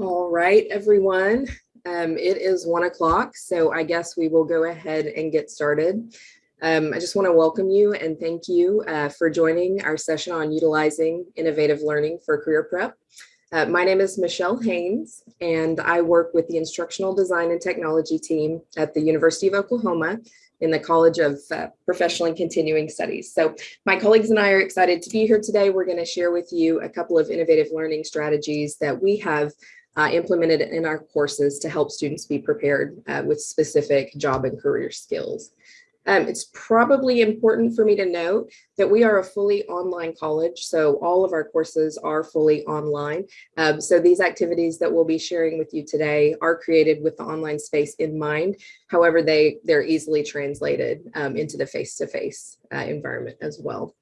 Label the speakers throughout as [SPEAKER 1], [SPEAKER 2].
[SPEAKER 1] All right, everyone. Um, it is one o'clock, so I guess we will go ahead and get started. Um, I just want to welcome you and thank you uh, for joining our session on utilizing innovative learning for career prep. Uh, my name is Michelle Haynes, and I work with the Instructional Design and Technology team at the University of Oklahoma in the College of uh, Professional and Continuing Studies. So my colleagues and I are excited to be here today. We're going to share with you a couple of innovative learning strategies that we have uh, implemented in our courses to help students be prepared uh, with specific job and career skills. Um, it's probably important for me to note that we are a fully online college, so all of our courses are fully online. Um, so these activities that we'll be sharing with you today are created with the online space in mind. However, they, they're easily translated um, into the face-to-face -face, uh, environment as well.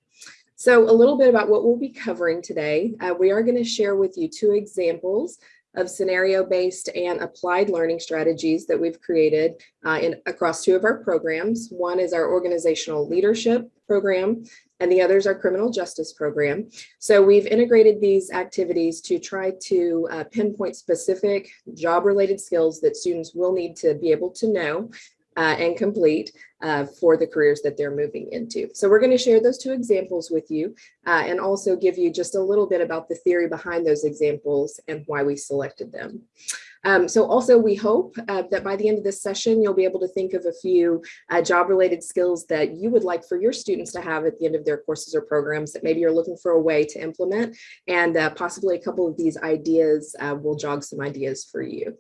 [SPEAKER 1] So a little bit about what we'll be covering today. Uh, we are going to share with you two examples of scenario-based and applied learning strategies that we've created uh, in across two of our programs. One is our organizational leadership program, and the other is our criminal justice program. So we've integrated these activities to try to uh, pinpoint specific job-related skills that students will need to be able to know uh, and complete uh, for the careers that they're moving into. So we're going to share those two examples with you uh, and also give you just a little bit about the theory behind those examples and why we selected them. Um, so also we hope uh, that by the end of this session, you'll be able to think of a few uh, job related skills that you would like for your students to have at the end of their courses or programs that maybe you're looking for a way to implement and uh, possibly a couple of these ideas will jog some ideas for you.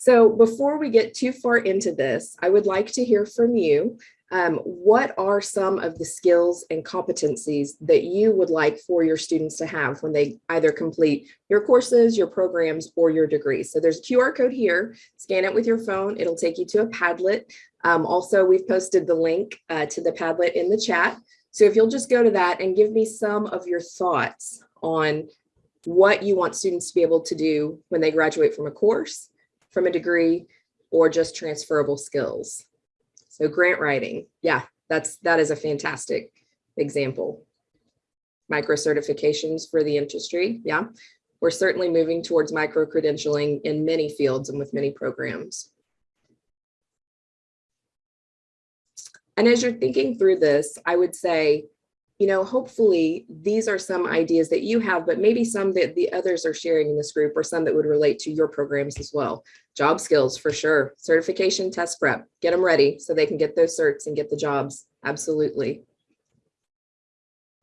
[SPEAKER 1] So before we get too far into this, I would like to hear from you. Um, what are some of the skills and competencies that you would like for your students to have when they either complete your courses, your programs, or your degrees? So there's a QR code here, scan it with your phone, it'll take you to a Padlet. Um, also, we've posted the link uh, to the Padlet in the chat. So if you'll just go to that and give me some of your thoughts on what you want students to be able to do when they graduate from a course, from a degree or just transferable skills. So grant writing, yeah, that's that is a fantastic example. Micro certifications for the industry, yeah. We're certainly moving towards micro credentialing in many fields and with many programs. And as you're thinking through this, I would say you know, hopefully these are some ideas that you have, but maybe some that the others are sharing in this group or some that would relate to your programs as well. Job skills for sure. Certification, test prep, get them ready so they can get those certs and get the jobs. Absolutely.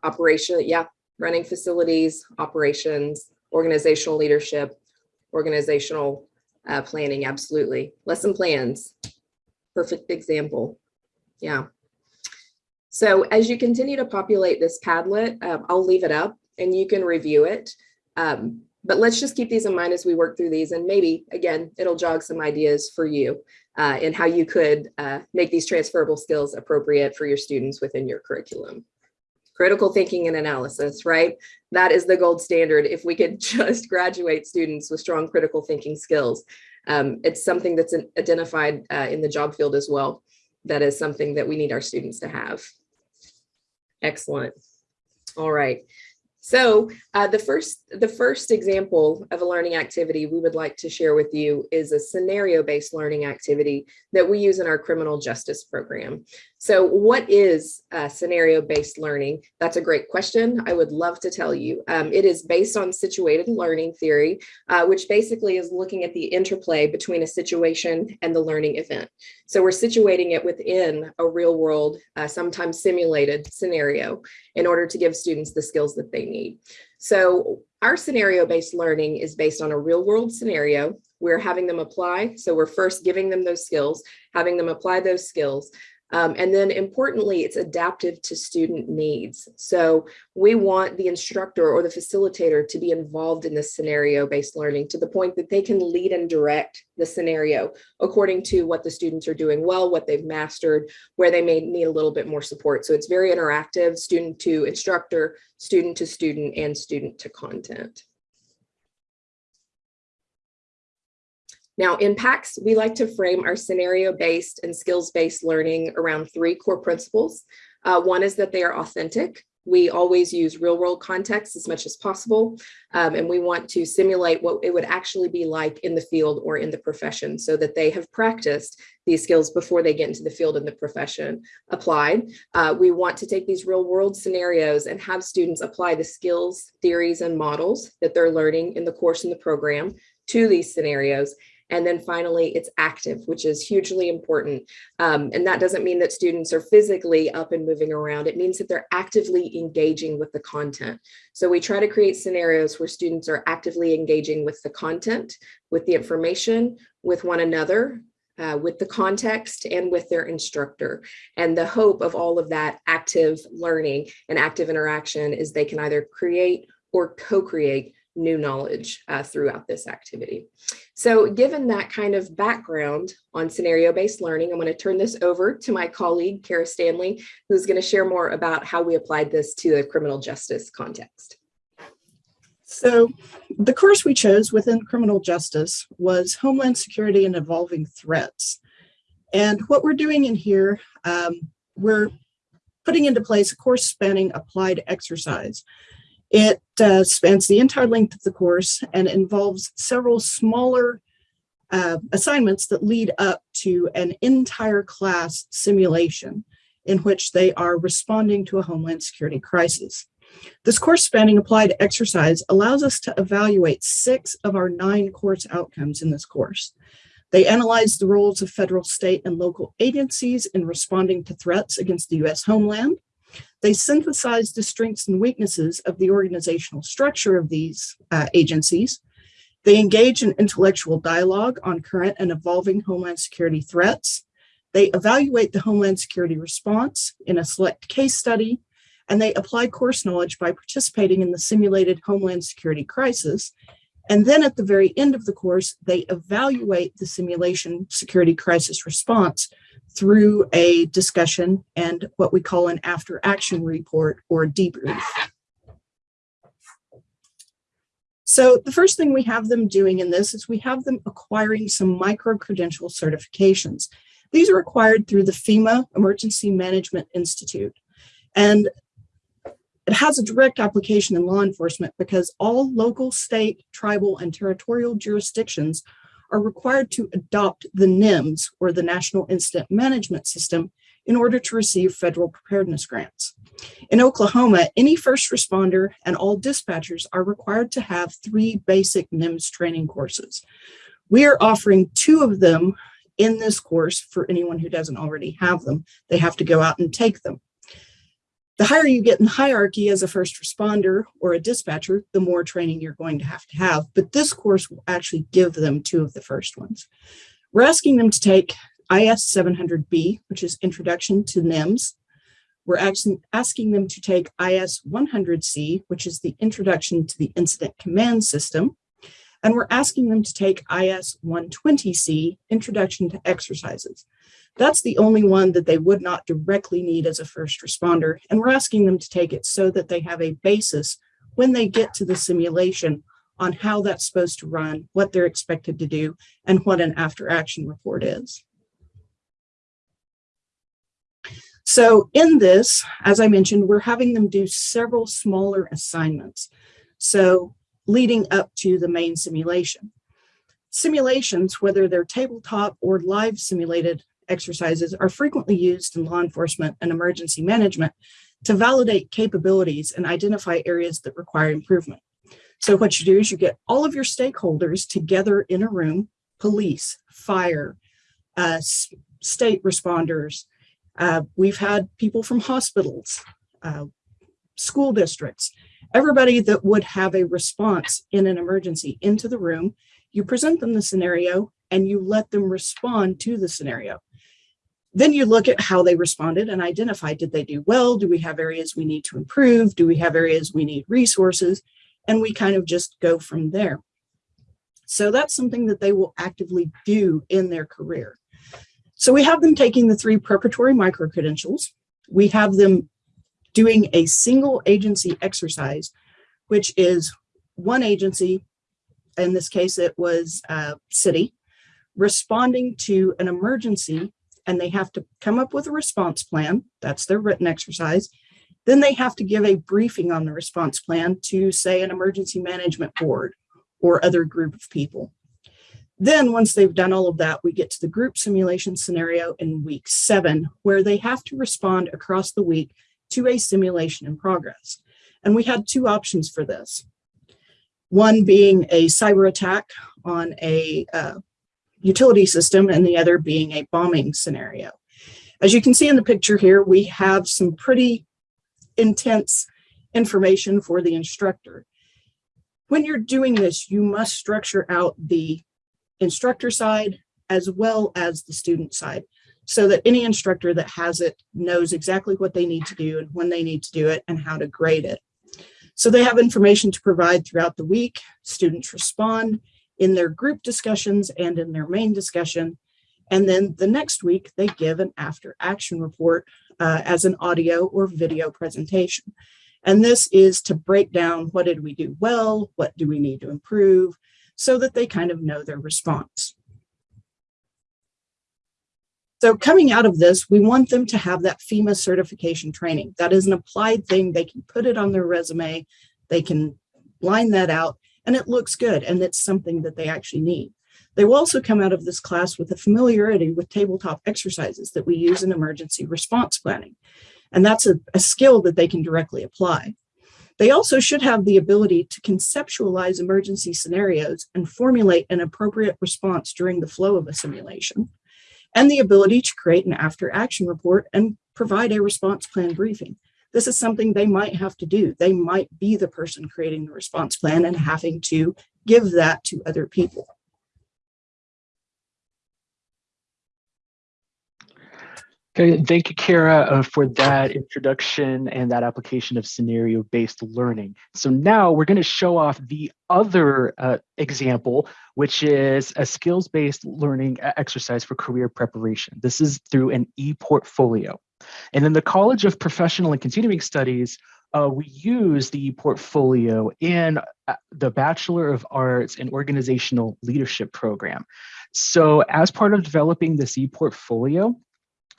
[SPEAKER 1] Operation, yeah, running facilities, operations, organizational leadership, organizational uh, planning, absolutely. Lesson plans, perfect example. Yeah. So as you continue to populate this Padlet, uh, I'll leave it up and you can review it. Um, but let's just keep these in mind as we work through these and maybe, again, it'll jog some ideas for you uh, and how you could uh, make these transferable skills appropriate for your students within your curriculum. Critical thinking and analysis, right? That is the gold standard. If we could just graduate students with strong critical thinking skills, um, it's something that's identified uh, in the job field as well that is something that we need our students to have. Excellent. All right. So uh, the first the first example of a learning activity we would like to share with you is a scenario-based learning activity that we use in our criminal justice program. So what is uh, scenario-based learning? That's a great question. I would love to tell you. Um, it is based on situated learning theory, uh, which basically is looking at the interplay between a situation and the learning event. So we're situating it within a real world, uh, sometimes simulated scenario in order to give students the skills that they need. So our scenario-based learning is based on a real world scenario. We're having them apply. So we're first giving them those skills, having them apply those skills. Um, and then importantly, it's adaptive to student needs. So we want the instructor or the facilitator to be involved in this scenario-based learning to the point that they can lead and direct the scenario according to what the students are doing well, what they've mastered, where they may need a little bit more support. So it's very interactive, student to instructor, student to student, and student to content. Now in PACS, we like to frame our scenario-based and skills-based learning around three core principles. Uh, one is that they are authentic. we always use real world context as much as possible. Um, and we want to simulate what it would actually be like in the field or in the profession so that they have practiced these skills before they get into the field and the profession applied. Uh, we want to take these real world scenarios and have students apply the skills, theories, and models that they're learning in the course and the program to these scenarios and then finally, it's active, which is hugely important. Um, and that doesn't mean that students are physically up and moving around. It means that they're actively engaging with the content. So we try to create scenarios where students are actively engaging with the content, with the information, with one another, uh, with the context and with their instructor. And the hope of all of that active learning and active interaction is they can either create or co-create new knowledge uh, throughout this activity. So given that kind of background on scenario-based learning, I'm going to turn this over to my colleague, Kara Stanley, who's going to share more about how we applied this to the criminal justice context.
[SPEAKER 2] So the course we chose within criminal justice was Homeland Security and Evolving Threats. And what we're doing in here, um, we're putting into place a course spanning applied exercise. It uh, spans the entire length of the course and involves several smaller uh, assignments that lead up to an entire class simulation in which they are responding to a Homeland Security crisis. This course spanning applied exercise allows us to evaluate six of our nine course outcomes in this course. They analyze the roles of federal, state, and local agencies in responding to threats against the U.S. homeland. They synthesize the strengths and weaknesses of the organizational structure of these uh, agencies. They engage in intellectual dialogue on current and evolving Homeland Security threats. They evaluate the Homeland Security response in a select case study, and they apply course knowledge by participating in the simulated Homeland Security crisis. And then at the very end of the course, they evaluate the simulation security crisis response through a discussion and what we call an after action report or debrief. So the first thing we have them doing in this is we have them acquiring some micro-credential certifications. These are acquired through the FEMA Emergency Management Institute. And it has a direct application in law enforcement because all local, state, tribal, and territorial jurisdictions are required to adopt the NIMS or the National Incident Management System in order to receive federal preparedness grants. In Oklahoma, any first responder and all dispatchers are required to have three basic NIMS training courses. We are offering two of them in this course for anyone who doesn't already have them. They have to go out and take them. The higher you get in hierarchy as a first responder or a dispatcher, the more training you're going to have to have. But this course will actually give them two of the first ones. We're asking them to take IS 700B, which is Introduction to NIMS. We're asking them to take IS 100C, which is the Introduction to the Incident Command System. And we're asking them to take IS 120C, Introduction to Exercises. That's the only one that they would not directly need as a first responder. And we're asking them to take it so that they have a basis when they get to the simulation on how that's supposed to run, what they're expected to do, and what an after action report is. So in this, as I mentioned, we're having them do several smaller assignments. So leading up to the main simulation. Simulations, whether they're tabletop or live simulated exercises are frequently used in law enforcement and emergency management to validate capabilities and identify areas that require improvement. So what you do is you get all of your stakeholders together in a room, police, fire, uh, state responders. Uh, we've had people from hospitals, uh, school districts, everybody that would have a response in an emergency into the room. You present them the scenario and you let them respond to the scenario. Then you look at how they responded and identify, did they do well? Do we have areas we need to improve? Do we have areas we need resources? And we kind of just go from there. So that's something that they will actively do in their career. So we have them taking the three preparatory micro-credentials. We have them doing a single agency exercise, which is one agency, in this case it was uh, city, responding to an emergency and they have to come up with a response plan. That's their written exercise. Then they have to give a briefing on the response plan to say an emergency management board or other group of people. Then once they've done all of that, we get to the group simulation scenario in week seven, where they have to respond across the week to a simulation in progress. And we had two options for this. One being a cyber attack on a uh, utility system and the other being a bombing scenario. As you can see in the picture here, we have some pretty intense information for the instructor. When you're doing this, you must structure out the instructor side as well as the student side so that any instructor that has it knows exactly what they need to do and when they need to do it and how to grade it. So they have information to provide throughout the week. Students respond in their group discussions and in their main discussion. And then the next week they give an after action report uh, as an audio or video presentation. And this is to break down what did we do well, what do we need to improve, so that they kind of know their response. So coming out of this, we want them to have that FEMA certification training. That is an applied thing. They can put it on their resume. They can line that out and it looks good. And it's something that they actually need. They will also come out of this class with a familiarity with tabletop exercises that we use in emergency response planning. And that's a, a skill that they can directly apply. They also should have the ability to conceptualize emergency scenarios and formulate an appropriate response during the flow of a simulation and the ability to create an after action report and provide a response plan briefing. This is something they might have to do. They might be the person creating the response plan and having to give that to other people.
[SPEAKER 3] Okay, thank you, Kara, uh, for that introduction and that application of scenario-based learning. So now we're going to show off the other uh, example, which is a skills-based learning exercise for career preparation. This is through an e-portfolio. And in the College of Professional and Continuing Studies, uh, we use the e portfolio in uh, the Bachelor of Arts in Organizational Leadership program. So as part of developing this e-portfolio,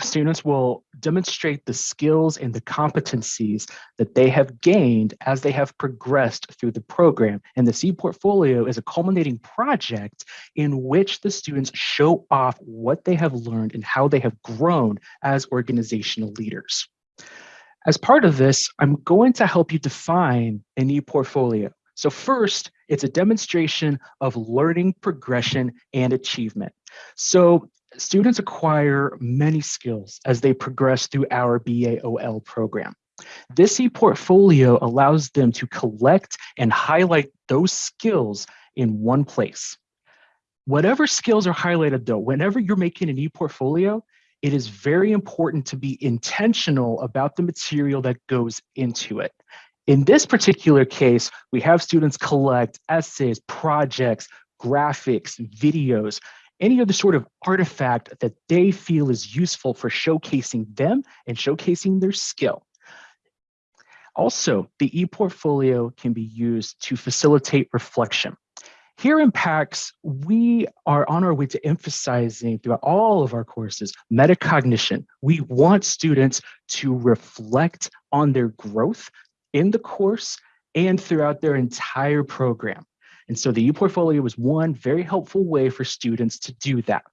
[SPEAKER 3] students will demonstrate the skills and the competencies that they have gained as they have progressed through the program. And the e-portfolio is a culminating project in which the students show off what they have learned and how they have grown as organizational leaders. As part of this, I'm going to help you define an e-portfolio. So first, it's a demonstration of learning progression and achievement. So students acquire many skills as they progress through our BAOL program. This e-portfolio allows them to collect and highlight those skills in one place. Whatever skills are highlighted though, whenever you're making an e-portfolio, it is very important to be intentional about the material that goes into it. In this particular case, we have students collect essays, projects, graphics, videos, any other sort of artifact that they feel is useful for showcasing them and showcasing their skill. Also, the ePortfolio can be used to facilitate reflection. Here in PACS, we are on our way to emphasizing throughout all of our courses metacognition. We want students to reflect on their growth in the course and throughout their entire program. And so the ePortfolio was one very helpful way for students to do that.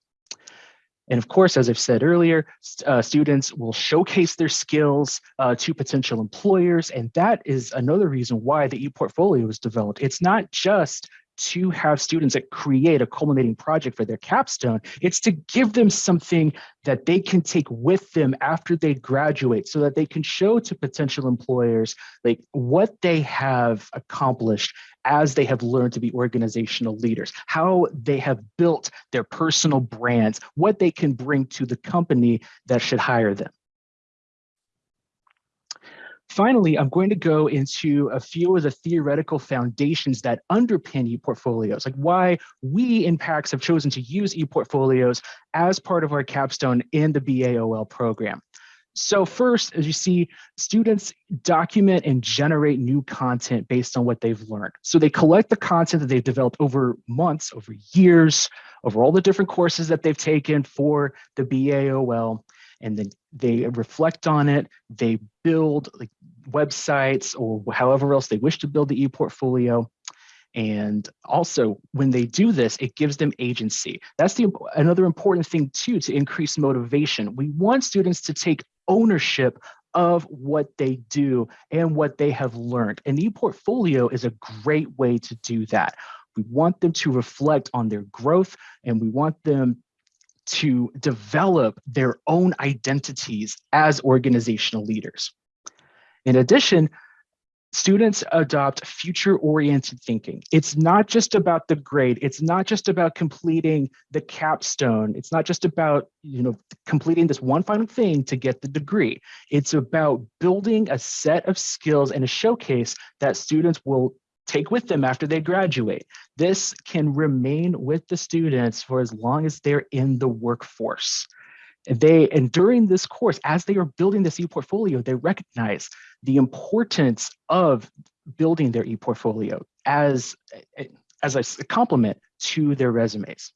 [SPEAKER 3] And of course, as I've said earlier, uh, students will showcase their skills uh, to potential employers. And that is another reason why the ePortfolio was developed. It's not just to have students that create a culminating project for their capstone. It's to give them something that they can take with them after they graduate so that they can show to potential employers like what they have accomplished as they have learned to be organizational leaders, how they have built their personal brands, what they can bring to the company that should hire them. Finally, I'm going to go into a few of the theoretical foundations that underpin ePortfolios, like why we in PACS have chosen to use ePortfolios as part of our capstone in the BAOL program. So first, as you see, students document and generate new content based on what they've learned. So they collect the content that they've developed over months, over years, over all the different courses that they've taken for the BAOL, and then they reflect on it, they build like websites or however else they wish to build the e-portfolio. And also when they do this, it gives them agency. That's the another important thing too, to increase motivation. We want students to take ownership of what they do and what they have learned. And e-portfolio is a great way to do that. We want them to reflect on their growth and we want them to develop their own identities as organizational leaders. In addition, students adopt future-oriented thinking. It's not just about the grade. It's not just about completing the capstone. It's not just about you know completing this one final thing to get the degree. It's about building a set of skills and a showcase that students will take with them after they graduate. This can remain with the students for as long as they're in the workforce. They and during this course, as they are building this e-portfolio, they recognize the importance of building their e-portfolio as, as a complement to their resumes.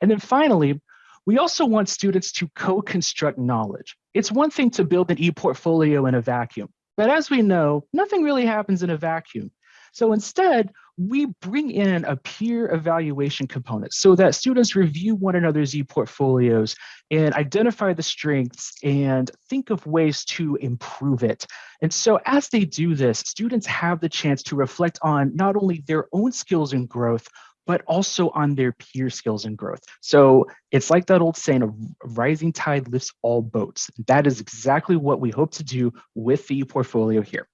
[SPEAKER 3] And then finally, we also want students to co-construct knowledge. It's one thing to build an e-portfolio in a vacuum, but as we know, nothing really happens in a vacuum. So instead, we bring in a peer evaluation component so that students review one another's e-portfolios and identify the strengths and think of ways to improve it. And so as they do this, students have the chance to reflect on not only their own skills and growth, but also on their peer skills and growth. So it's like that old saying, a rising tide lifts all boats. That is exactly what we hope to do with the e-portfolio here.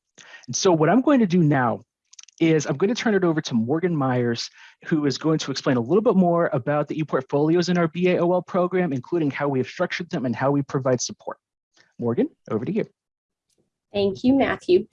[SPEAKER 3] And so what I'm going to do now is I'm going to turn it over to Morgan Myers, who is going to explain a little bit more about the ePortfolios in our BAOL program, including how we have structured them and how we provide support. Morgan, over to you.
[SPEAKER 4] Thank you, Matthew.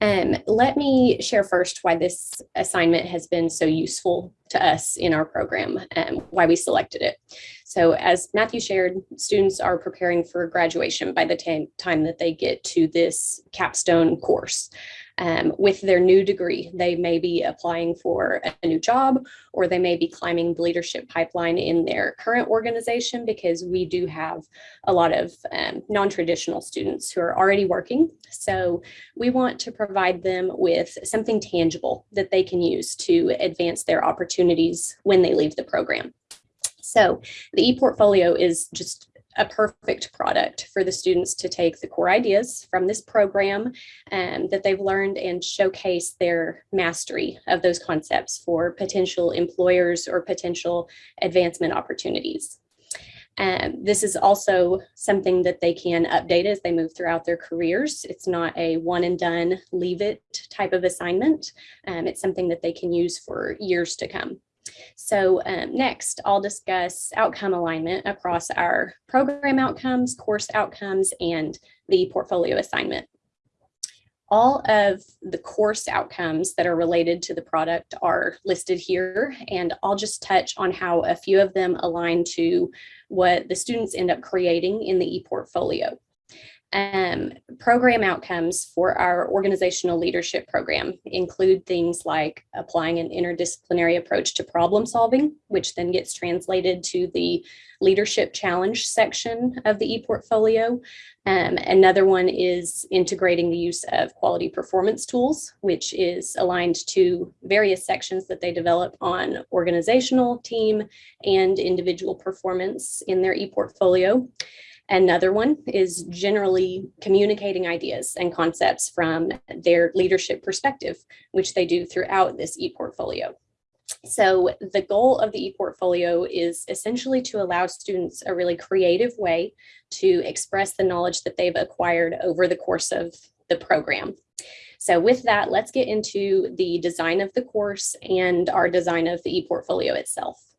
[SPEAKER 4] Um, let me share first why this assignment has been so useful to us in our program and why we selected it. So as Matthew shared, students are preparing for graduation by the time that they get to this capstone course um, with their new degree. They may be applying for a new job or they may be climbing the leadership pipeline in their current organization because we do have a lot of um, non-traditional students who are already working. So we want to provide them with something tangible that they can use to advance their opportunities when they leave the program. So the e-portfolio is just a perfect product for the students to take the core ideas from this program um, that they've learned and showcase their mastery of those concepts for potential employers or potential advancement opportunities. Um, this is also something that they can update as they move throughout their careers. It's not a one and done, leave it type of assignment. Um, it's something that they can use for years to come. So um, next, I'll discuss outcome alignment across our program outcomes, course outcomes, and the portfolio assignment. All of the course outcomes that are related to the product are listed here, and I'll just touch on how a few of them align to what the students end up creating in the ePortfolio. Um, program outcomes for our organizational leadership program include things like applying an interdisciplinary approach to problem solving, which then gets translated to the leadership challenge section of the ePortfolio. Um, another one is integrating the use of quality performance tools, which is aligned to various sections that they develop on organizational, team, and individual performance in their ePortfolio. Another one is generally communicating ideas and concepts from their leadership perspective, which they do throughout this e-portfolio. So the goal of the e-portfolio is essentially to allow students a really creative way to express the knowledge that they've acquired over the course of the program. So with that, let's get into the design of the course and our design of the e-portfolio itself.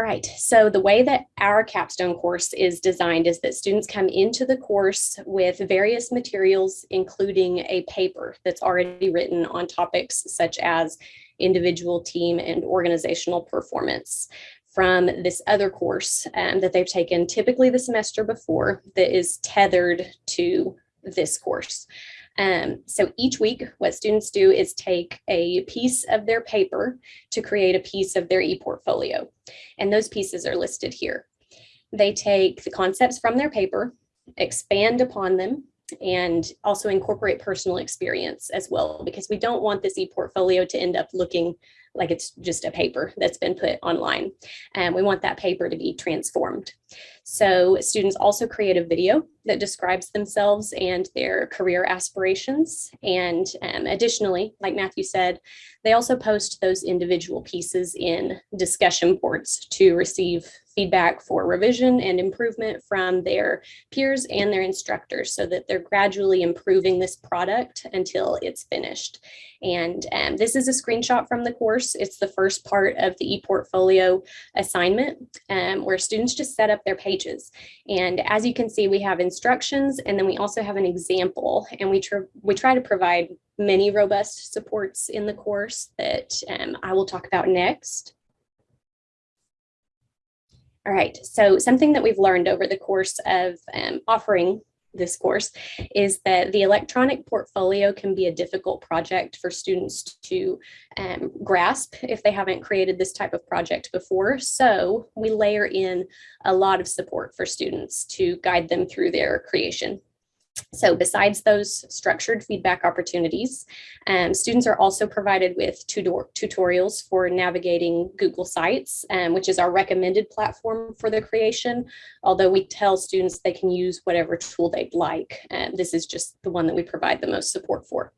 [SPEAKER 4] All right, so the way that our capstone course is designed is that students come into the course with various materials, including a paper that's already written on topics such as individual team and organizational performance from this other course um, that they've taken typically the semester before that is tethered to this course. Um, so each week, what students do is take a piece of their paper to create a piece of their e-portfolio. And those pieces are listed here. they take the concepts from their paper, expand upon them, and also incorporate personal experience as well, because we don't want this e-portfolio to end up looking like it's just a paper that's been put online. And we want that paper to be transformed. So students also create a video that describes themselves and their career aspirations. And um, additionally, like Matthew said, they also post those individual pieces in discussion boards to receive feedback for revision and improvement from their peers and their instructors so that they're gradually improving this product until it's finished. And um, this is a screenshot from the course. It's the first part of the ePortfolio assignment um, where students just set up their pages. And as you can see, we have instructions and then we also have an example and we, tr we try to provide many robust supports in the course that um, I will talk about next. All right, so something that we've learned over the course of um, offering this course is that the electronic portfolio can be a difficult project for students to um, grasp if they haven't created this type of project before. So we layer in a lot of support for students to guide them through their creation. So besides those structured feedback opportunities, um, students are also provided with tutorials for navigating Google Sites, um, which is our recommended platform for the creation, although we tell students they can use whatever tool they'd like. Um, this is just the one that we provide the most support for.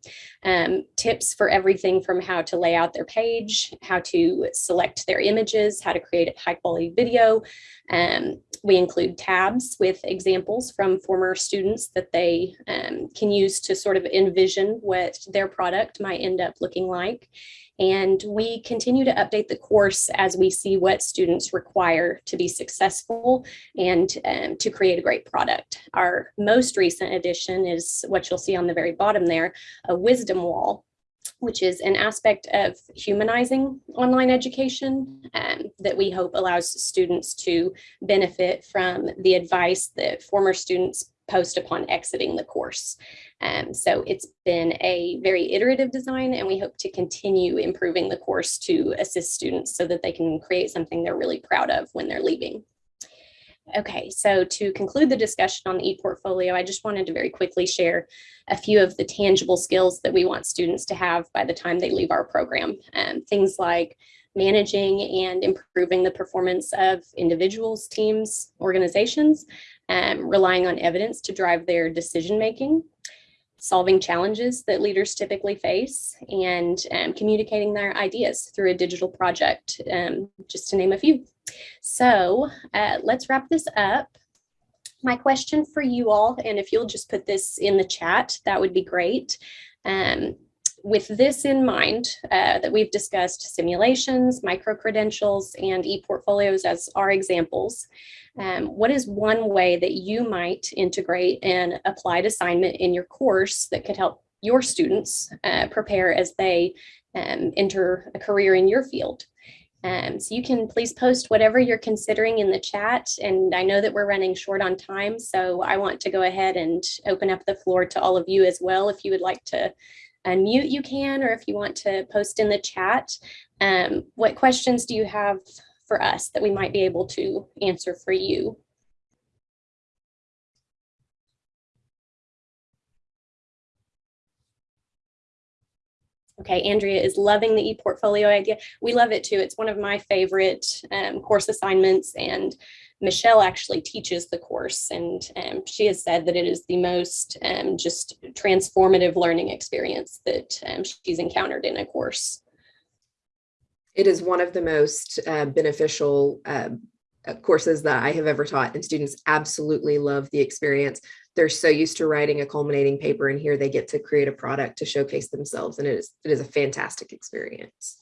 [SPEAKER 4] Um, tips for everything from how to lay out their page, how to select their images, how to create a high quality video, um, we include tabs with examples from former students that they um, can use to sort of envision what their product might end up looking like. And we continue to update the course as we see what students require to be successful and um, to create a great product. Our most recent addition is what you'll see on the very bottom there, a wisdom wall which is an aspect of humanizing online education um, that we hope allows students to benefit from the advice that former students post upon exiting the course. Um, so it's been a very iterative design and we hope to continue improving the course to assist students so that they can create something they're really proud of when they're leaving. Okay, so to conclude the discussion on the e-portfolio, I just wanted to very quickly share a few of the tangible skills that we want students to have by the time they leave our program. Um, things like managing and improving the performance of individuals, teams, organizations, um, relying on evidence to drive their decision making, solving challenges that leaders typically face, and um, communicating their ideas through a digital project, um, just to name a few. So uh, let's wrap this up. My question for you all, and if you'll just put this in the chat, that would be great. Um, with this in mind, uh, that we've discussed simulations, micro-credentials, and e-portfolios as our examples, um, what is one way that you might integrate an applied assignment in your course that could help your students uh, prepare as they um, enter a career in your field? Um, so you can please post whatever you're considering in the chat. And I know that we're running short on time, so I want to go ahead and open up the floor to all of you as well. If you would like to unmute, you can, or if you want to post in the chat. Um, what questions do you have for us that we might be able to answer for you? Okay, Andrea is loving the e-portfolio idea. We love it too. It's one of my favorite um, course assignments and Michelle actually teaches the course and um, she has said that it is the most um, just transformative learning experience that um, she's encountered in a course.
[SPEAKER 1] It is one of the most uh, beneficial uh, courses that I have ever taught and students absolutely love the experience they're so used to writing a culminating paper and here they get to create a product to showcase themselves and it is it is a fantastic experience.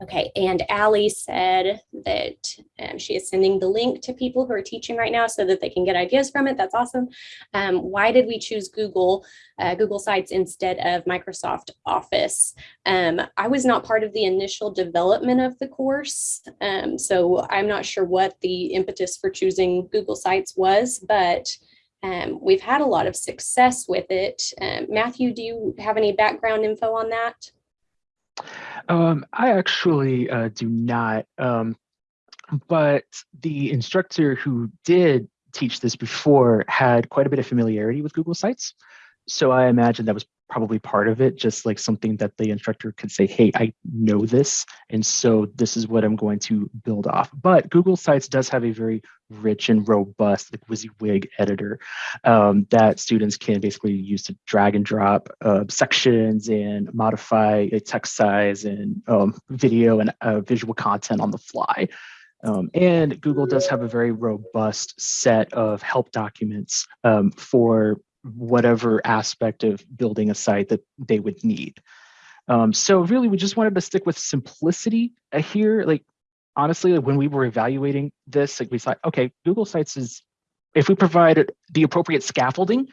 [SPEAKER 4] Okay, and Allie said that um, she is sending the link to people who are teaching right now so that they can get ideas from it. That's awesome. Um, why did we choose Google, uh, Google Sites instead of Microsoft Office? Um, I was not part of the initial development of the course, um, so I'm not sure what the impetus for choosing Google Sites was, but um, we've had a lot of success with it. Um, Matthew, do you have any background info on that?
[SPEAKER 3] Um, I actually uh, do not. Um, but the instructor who did teach this before had quite a bit of familiarity with Google Sites. So I imagine that was probably part of it, just like something that the instructor could say, hey, I know this, and so this is what I'm going to build off. But Google Sites does have a very rich and robust like WYSIWYG editor um, that students can basically use to drag and drop uh, sections and modify a text size and um, video and uh, visual content on the fly. Um, and Google does have a very robust set of help documents um, for whatever aspect of building a site that they would need. Um, so really, we just wanted to stick with simplicity uh, here. Like honestly, like when we were evaluating this, like we thought, okay, Google Sites is, if we provide the appropriate scaffolding,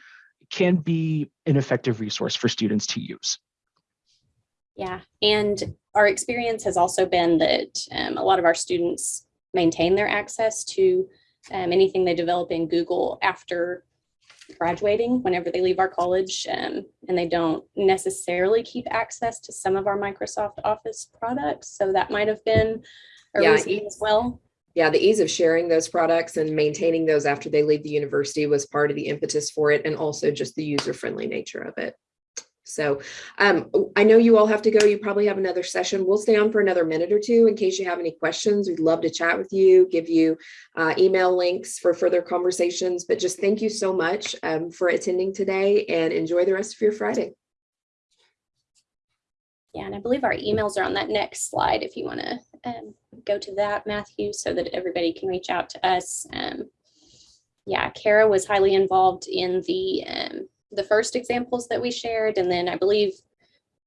[SPEAKER 3] can be an effective resource for students to use.
[SPEAKER 4] Yeah, and our experience has also been that um, a lot of our students maintain their access to um, anything they develop in Google after graduating, whenever they leave our college, um, and they don't necessarily keep access to some of our Microsoft Office products. So that might have been a
[SPEAKER 1] Yeah,
[SPEAKER 4] reason as well.
[SPEAKER 1] Yeah, the ease of sharing those products and maintaining those after they leave the university was part of the impetus for it and also just the user-friendly nature of it. So um, I know you all have to go. You probably have another session. We'll stay on for another minute or two in case you have any questions. We'd love to chat with you, give you uh, email links for further conversations. But just thank you so much um, for attending today and enjoy the rest of your Friday.
[SPEAKER 4] Yeah, and I believe our emails are on that next slide if you want to um, go to that, Matthew, so that everybody can reach out to us. Um, yeah, Kara was highly involved in the um, the first examples that we shared, and then I believe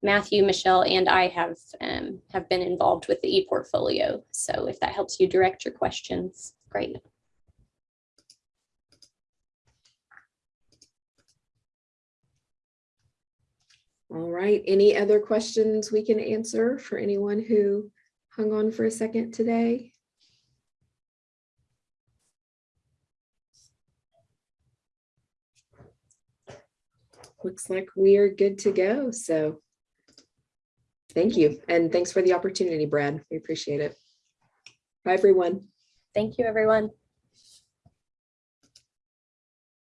[SPEAKER 4] Matthew, Michelle, and I have um, have been involved with the e-portfolio. So if that helps you direct your questions, great.
[SPEAKER 1] All right. Any other questions we can answer for anyone who hung on for a second today? Looks like we are good to go. So thank you. And thanks for the opportunity, Brad. We appreciate it. Bye, everyone.
[SPEAKER 4] Thank you, everyone.